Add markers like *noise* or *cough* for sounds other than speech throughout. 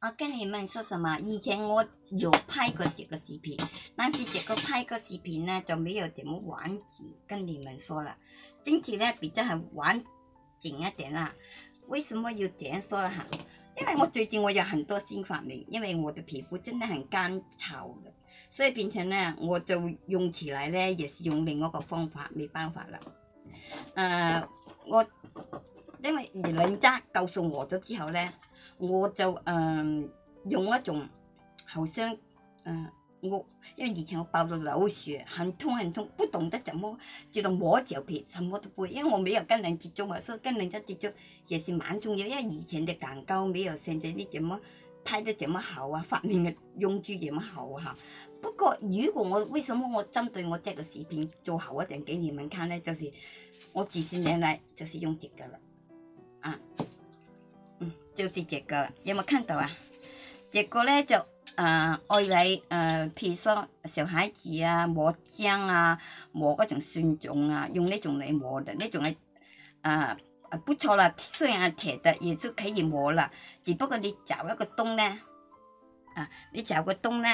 我跟你们说什么？以前我有拍过这个视频，但是这个拍个视频呢就没有这么完整，跟你们说了。这次呢比较很完整一点啦。为什么要这样说了哈，因为我最近我有很多新发明，因为我的皮肤真的很干燥的，所以变成呢我就用起来呢也是用另外一个方法，没办法了。呃，我因为人家告诉我咗之后呢。我就誒用一種，好像誒我，因為以前我爆到流血，很痛很痛，不懂得怎麼知道磨脚皮，什麼都不會，因為我沒有跟人接觸嘛，所以跟人家接觸也是蠻重要，因為以前的蛋糕沒有現在啲咁麼拍得咁麼好啊，發明嘅用具咁麼好嚇。不過如果我為什麼我針對我呢個視頻做好一陣，給你們看呢？就是我幾十年來就是用這個了，啊。就是这个，有冇看到啊？这个呢，就，呃，爱嚟，呃，譬如说，小孩子啊，磨浆啊，磨嗰种蒜种啊，用呢种嚟磨的，呢种系，啊，不错啦，虽然系铁的，亦都可以磨啦。只不过你找一个洞呢，啊，你找个洞呢，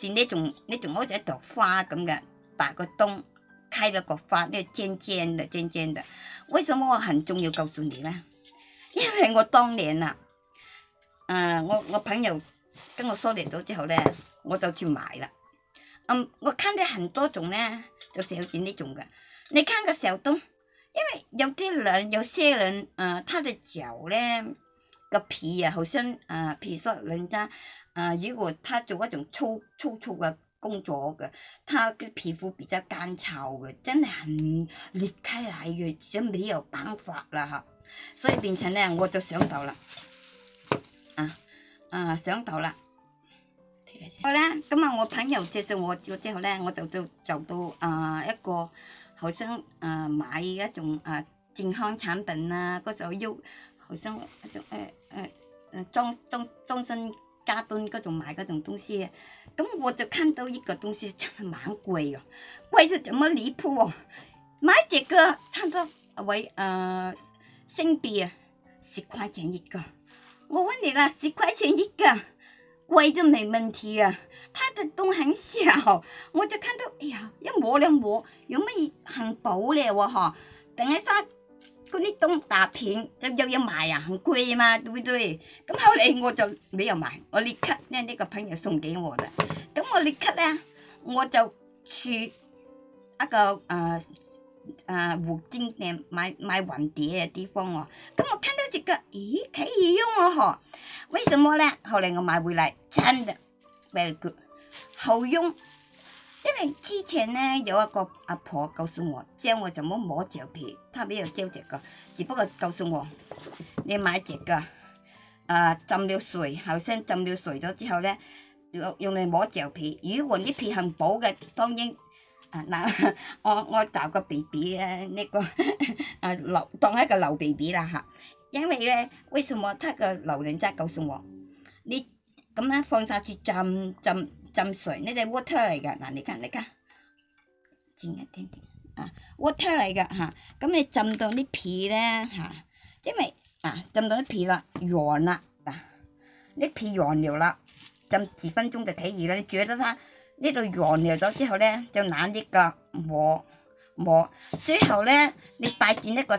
是呢种，呢种好似一朵花咁嘅，打个洞，开了个花，呢，尖尖的，尖尖的。为什么我很重要？告诉你呢？因为我当年啊。诶，我我朋友跟我梳理咗之后咧，我就去买啦。嗯，我坑啲很多种咧，就有少见呢种嘅。你看个小东，因为有啲人，有些人，诶，他的脚咧嘅皮啊，好像诶，比如说人家，诶，如果他做一种粗粗粗嘅工作嘅，他嘅皮肤比较干燥嘅，真系裂开嚟嘅，就没有办法啦吓。所以变成咧，我就想到啦。啊！上到啦，好啦，咁啊，我朋友介绍我之后咧，我就就做到啊一个，好想啊买一种啊健康产品啊，嗰时候要好想一种诶诶诶装装装身加盾嗰种买嗰种东西，咁我就看到一个东西真系蛮贵哦，贵到咁么离谱哦，买只个差唔多为诶新币啊十块钱一个。我问你啦，十块钱一个，贵就没问题啊。它的洞很小，我就看到，哎呀，一摸两摸，有咩很薄咧？我哈，等一下嗰啲洞打平，就又要买啊，很贵嘛，对不对？咁后来我就没有买，我立刻呢，呢个朋友送给我啦。咁我立刻咧，我就去一个呃呃五金店买买蝴碟嘅地方哦。咁我睇到。咦，可以用哦嗬，为什么咧？后来我买回来，真的 very good，好用，因为之前呢有一个阿婆告诉我，教我怎么磨脚皮，他没有教这个，只不过告诉我你买这个，啊，浸了水，后生浸了水咗之后咧，用用嚟磨脚皮。如果啲皮很薄嘅，当然啊，嗱，*laughs* 我我找个 B B 咧，呢个啊留当一个留 B B 啦，吓。因为咧，为什么他个老娘仔告诉我，你咁样放曬住浸浸浸水，呢啲 water 嚟噶，嗱，你看你看，轉一点点啊，water 嚟噶吓，咁你浸到啲皮咧嚇，因为啊浸到啲皮啦軟啦，嗱，啲皮軟尿啦，浸几分钟就睇住啦，你覺得它呢度軟尿咗之后咧，就攬啲夾磨磨，最后咧你摆轉一个。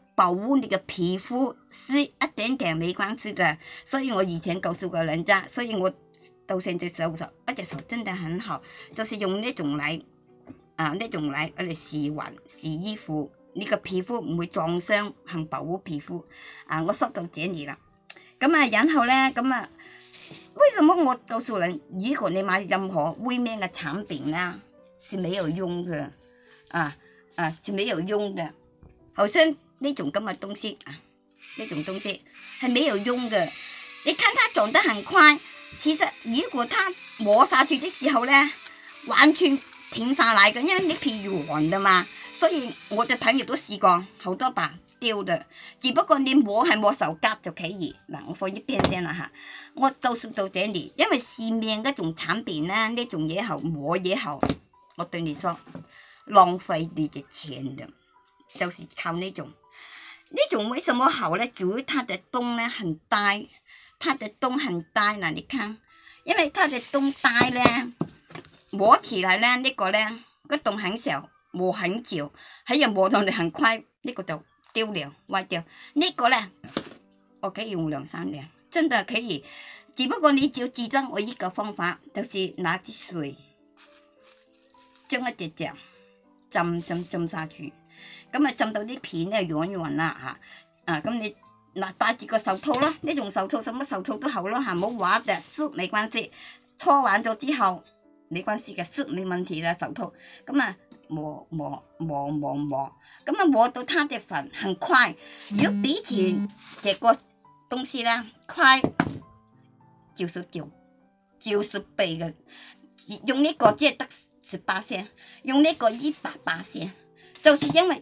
保护你嘅皮肤，湿一点点没关系的。所以我以前告诉过人家，所以我到现在手手一只手真的很好，就是用呢种嚟，啊呢种嚟我嚟试还试衣服，你个皮肤唔会撞伤，肯保护皮肤，啊我说到这里啦，咁啊然后咧咁啊，为什么我告诉人，如果你买任何威面嘅产品啦，是没有用嘅，啊啊是没有用嘅，好像。呢种咁嘅东西啊，呢种东西系没有用嘅。你看它长得很快，其实如果它磨下去的时候咧，完全停晒嚟嘅，因为你皮软嘅嘛。所以我嘅朋友都试过好多把丢嘅，只不过你磨系磨手骨就企住嗱，我放一边先啦吓。我到到到这里，因为市面嗰种产品咧，呢种嘢后磨嘢后，我对你说浪费你嘅钱嘅，就是靠呢种。呢种为什么好咧？主要它的洞咧很大，它的洞很大嗱，你看，因为它的洞大咧，磨起来咧呢个咧个洞很小，磨很久，喺度磨到你很快呢个就丢了，歪掉。呢个咧我可以用两三年，真的可以。只不过你就记住我一个方法，就是拿啲水将一只只浸浸浸上去。咁咪浸到啲片咧，軟軟啦嚇！啊，咁你嗱戴住個手套啦，你用手套，什麼手套都好啦，嚇冇話就削你關事，搓完咗之後你關事嘅，削你問題啦手套。咁啊磨磨磨磨磨，咁啊磨到它嘅粉很快，如果以前這個東西咧快九十九九十八嘅，用呢個即係得十八線，用呢個一百八線，就是因為。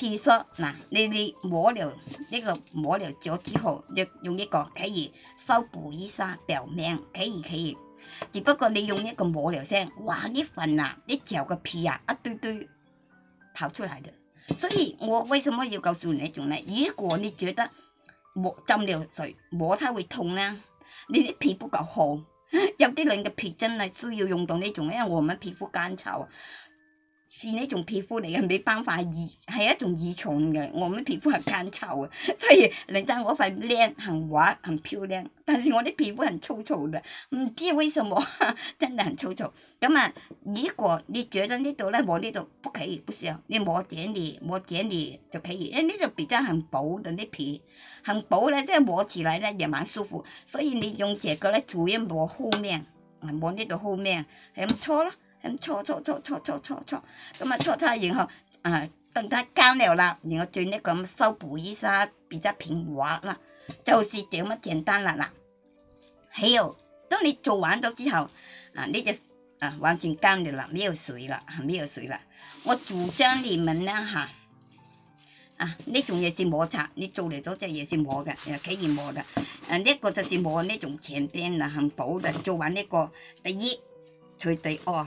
譬如说，嗱，你你抹了呢个抹了咗之后，用用一个可以修补一下表面，可以可以。只不过你用一个抹了先，哇！呢粉啊，啲脚个皮啊，一堆堆跑出嚟的。所以我为什么要告诉你呢种呢？如果你觉得抹浸了水抹它会痛呢，你啲皮肤够好。有啲人嘅皮真系需要用到呢种，因为我们皮肤干燥。是呢种皮肤嚟嘅，冇办法，移？系一种移虫嘅，我呢皮肤系乾燥嘅，*laughs* 所以令到我块靓，很滑，很漂亮。但是我啲皮肤很粗糙嘅，唔知为什么，*laughs* 真系很粗糙。咁啊，如果你觉得呢度咧，我呢度不可以，唔上，你抹这里，抹这里，就可以，因为呢度比较很薄嘅啲皮，很薄咧，即系摸起來咧，也蛮舒服。所以你用這个咧，主要抹后面，抹呢度后面，系唔錯咯。咁搓搓搓搓搓搓搓，咁啊搓搓，然后，啊，等它干了啦，然后转呢咁修补一下，比较平滑啦，就是这么简单啦啦。还有，当你做完咗之后，啊，呢只啊完全干了啦，没有水啦，系没有水啦。我主张你们呢吓，啊呢种嘢是磨擦，你做嚟咗只嘢是磨嘅，系可以磨嘅。诶呢个就是磨呢种前边啦，很薄嘅，做完呢个第一，再第二。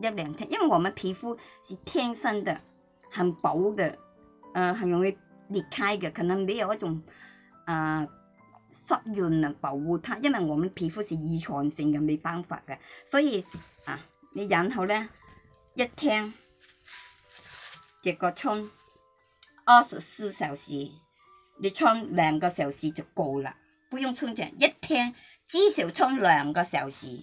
一兩天，因為我們皮膚是天生的，很薄的，誒，很容易裂開嘅，可能没有一種誒濕潤啊保護它，因為我們皮膚是遗传性嘅，冇辦法嘅，所以啊，你然後呢，一天只个冲二十四小時，你冲兩個小時就夠了，不用充長，一天至少冲兩個小時。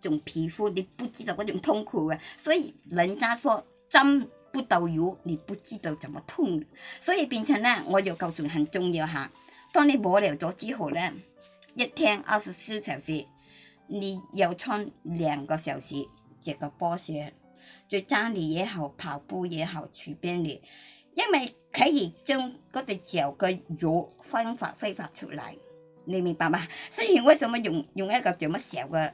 种皮肤你不知道嗰种痛苦啊。所以人家说针不到肉，你不知道怎么痛，所以变成呢，我又构做很重要哈。当你磨疗咗之后呢，一天二十四小时，你要穿两个小时这个波鞋，在家里也好，跑步也好，随便你，因为可以将嗰只脚嘅肉分法挥发出来。你明白吗？所以为什么用用一个咁么小嘅？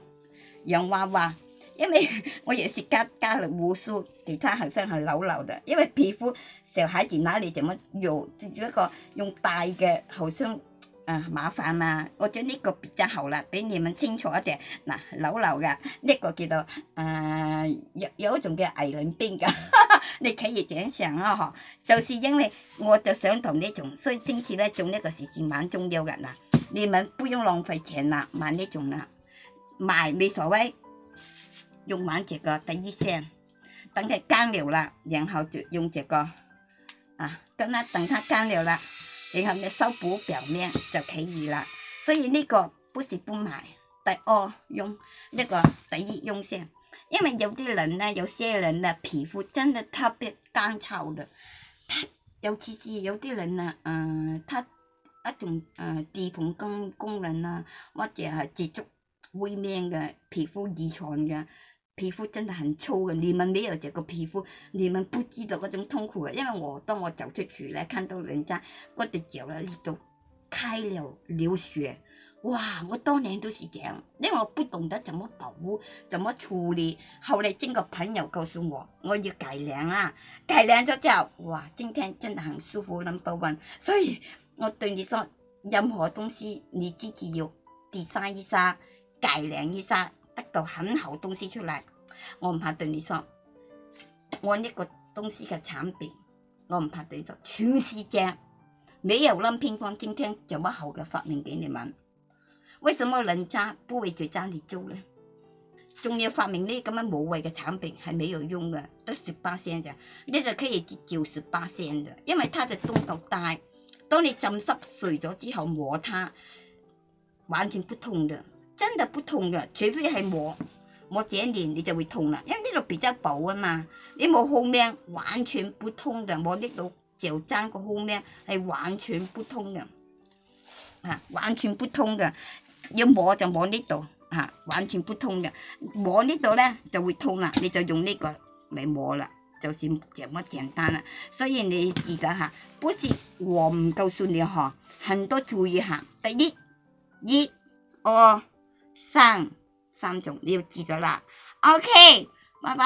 養娃娃，因為 *laughs* 我也是加加了護数，其他好生係老老的，因為皮膚小孩子哪你怎麼用呢一個用大嘅，好生啊麻煩啊，我將呢個比较好啦，俾你們清楚一点。嗱老老嘅呢個叫做誒有有一種叫蟻卵癥嘅，*laughs* 你睇住長常啊嗬。就是因為我就想同你种，所以今次咧種呢個事情蠻重要嘅啦，你們不用浪費錢啦，買呢種啦。买没所谓，用完这个等一下，等它干了啦，然后就用这个啊，跟它等它干了啦，然后你修补表面就可以啦。所以呢個不是不買，第二用呢個第一用先，因為有啲人咧，有些人咧皮膚真係特別乾燥嘅，尤其是有啲人啊，誒、呃，他一種誒、呃、地盤工工人啊，或者係接觸灰面嘅皮膚，遗传嘅皮膚真的很粗嘅。你們没有这個皮膚，你們不知道嗰種痛苦嘅。因為我當我走出去呢，看到人家我的脚了，里都开了流血。哇！我當年都是样，因為我不懂得怎麼保護，怎麼處理。後來經过朋友告訴我，我要改良啊，改良咗之後，哇！今天真的很舒服，one。所以我對你说。任何東西你自己要 design 一 d e 計量醫生得到很好東西出嚟，我唔怕對你说，我呢個東西嘅產品，我唔怕對就全世界，你又諗偏方今聽，这乜好嘅發明给你们。為什麼人家不會在家里做呢？仲要發明呢咁樣冇謂嘅產品係没有用嘅，得十八聲咋？你就可以照十八聲咋，因為佢嘅度夠大，當你浸濕碎咗之後摸它，完全不痛嘅。真的不痛的，除非系摸摸这一年你就会痛啦，因为呢度比较薄啊嘛，你冇后面完全不痛的，摸呢度就争个后面系完全不痛的，啊，完全不痛的，要摸就摸呢度，啊，完全不痛的，摸呢度咧就会痛啦，你就用呢个嚟摸啦，就是这么简单啦，所以你记得哈，不是我唔告诉你哈，很多注意哈。第一一，二三三种你要记得啦，OK，拜拜。